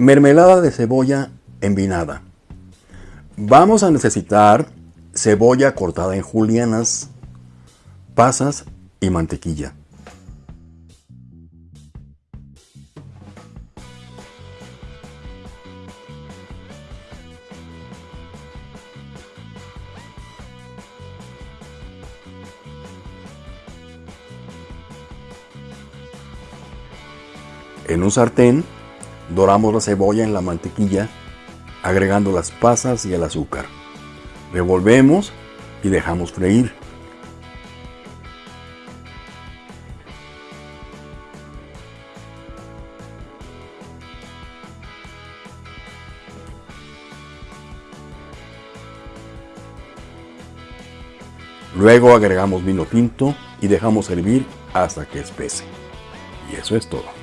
Mermelada de cebolla envinada. Vamos a necesitar cebolla cortada en julianas, pasas y mantequilla. En un sartén doramos la cebolla en la mantequilla agregando las pasas y el azúcar. Revolvemos y dejamos freír. Luego agregamos vino tinto y dejamos hervir hasta que espese. Y eso es todo.